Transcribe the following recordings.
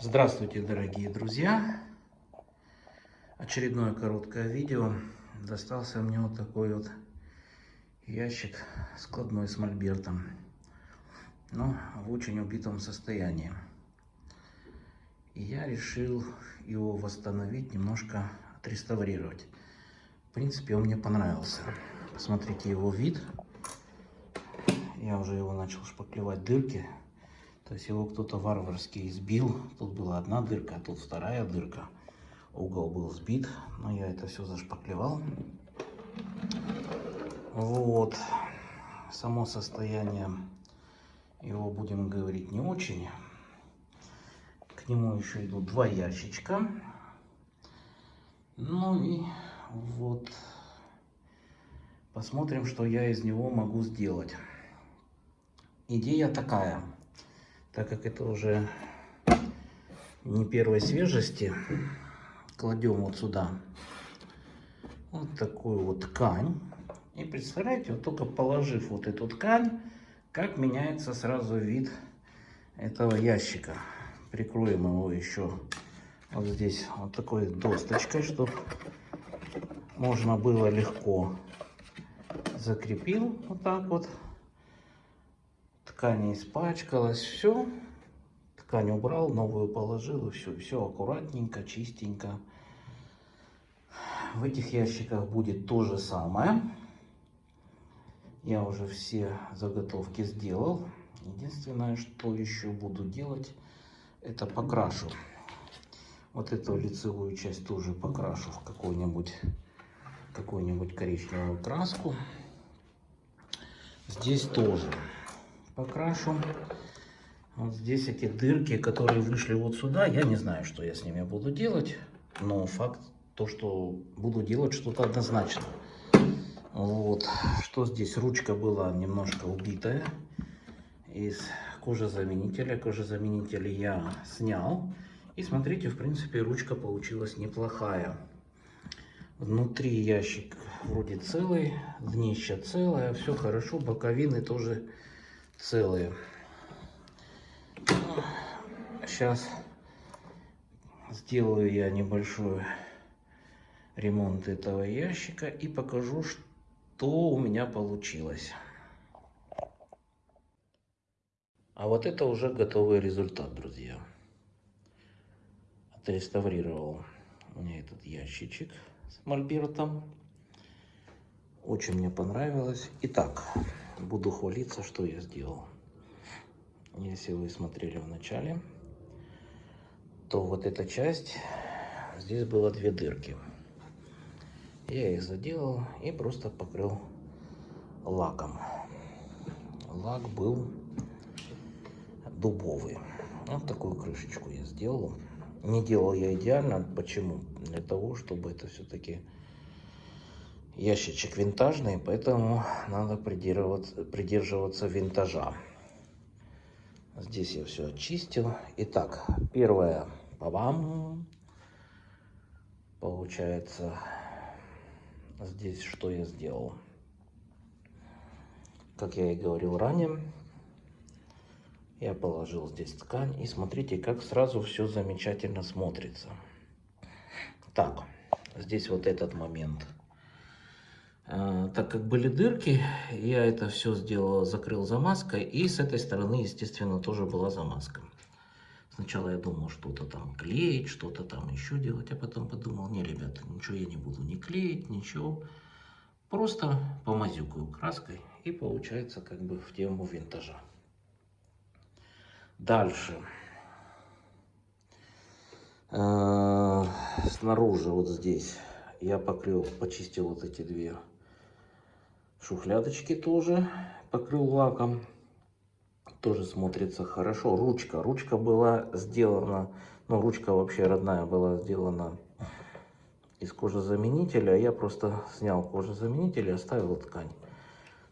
Здравствуйте, дорогие друзья! Очередное короткое видео. Достался мне вот такой вот ящик складной с мольбертом. Но в очень убитом состоянии. И я решил его восстановить, немножко отреставрировать. В принципе, он мне понравился. Посмотрите его вид. Я уже его начал шпаклевать дырки. То есть его кто-то варварски избил. Тут была одна дырка, а тут вторая дырка. Угол был сбит, но я это все зашпаклевал. Вот. Само состояние его, будем говорить, не очень. К нему еще идут два ящичка. Ну и вот посмотрим, что я из него могу сделать. Идея такая так как это уже не первой свежести, кладем вот сюда вот такую вот ткань. И представляете, вот только положив вот эту ткань, как меняется сразу вид этого ящика. Прикроем его еще вот здесь вот такой досточкой, чтобы можно было легко закрепил вот так вот ткань испачкалась, все. Ткань убрал, новую положил, и все, все аккуратненько, чистенько. В этих ящиках будет то же самое. Я уже все заготовки сделал. Единственное, что еще буду делать, это покрашу. Вот эту лицевую часть тоже покрашу в какую-нибудь какую-нибудь коричневую краску. Здесь тоже покрашу. Вот здесь эти дырки, которые вышли вот сюда, я не знаю, что я с ними буду делать. Но факт то, что буду делать что-то однозначно. Вот. Что здесь? Ручка была немножко убитая. Из кожезаменителя. Кожезаменитель я снял. И смотрите, в принципе, ручка получилась неплохая. Внутри ящик вроде целый, днище целое, все хорошо, боковины тоже целые. Сейчас сделаю я небольшой ремонт этого ящика и покажу, что у меня получилось. А вот это уже готовый результат, друзья. Отреставрировал мне этот ящичек с мольбертом. Очень мне понравилось. Итак, буду хвалиться, что я сделал. Если вы смотрели в начале, то вот эта часть, здесь было две дырки. Я их заделал и просто покрыл лаком. Лак был дубовый. Вот такую крышечку я сделал. Не делал я идеально. Почему? Для того, чтобы это все-таки ящичек винтажный, поэтому надо придерживаться, придерживаться винтажа. Здесь я все очистил. Итак, первое, по вам получается, здесь что я сделал. Как я и говорил ранее, я положил здесь ткань. И смотрите, как сразу все замечательно смотрится. Так, здесь вот этот момент – так как были дырки, я это все сделал, закрыл замазкой. И с этой стороны, естественно, тоже была замазка. Сначала я думал что-то там клеить, что-то там еще делать. А потом подумал, не, ребята, ничего я не буду не клеить, ничего. Просто помазюкаю краской. И получается как бы в тему винтажа. Дальше. А, снаружи вот здесь я покрыл, почистил вот эти две Шухлядочки тоже покрыл лаком. Тоже смотрится хорошо. Ручка. Ручка была сделана, ну, ручка вообще родная была сделана из кожезаменителя. Я просто снял кожезаменитель и оставил ткань.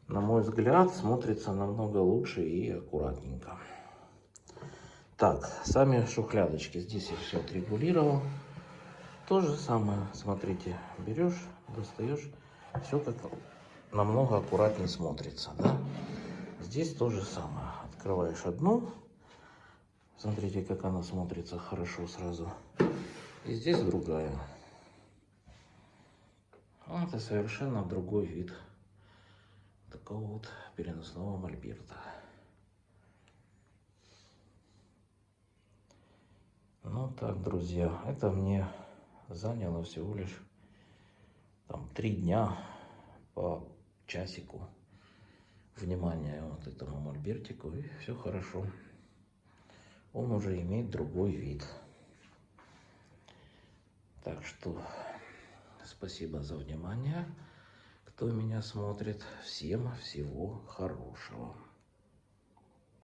На мой взгляд, смотрится намного лучше и аккуратненько. Так, сами шухлядочки. Здесь я все отрегулировал. То же самое, смотрите, берешь, достаешь, все как намного аккуратнее смотрится. Да? Здесь то же самое. Открываешь одну, Смотрите, как она смотрится хорошо сразу. И здесь другая. Ну, Это совершенно другой вид такого вот переносного мольберта. Ну так, друзья, это мне заняло всего лишь там три дня по часику внимания вот этому мольбертику и все хорошо. Он уже имеет другой вид. Так что спасибо за внимание, кто меня смотрит. Всем всего хорошего.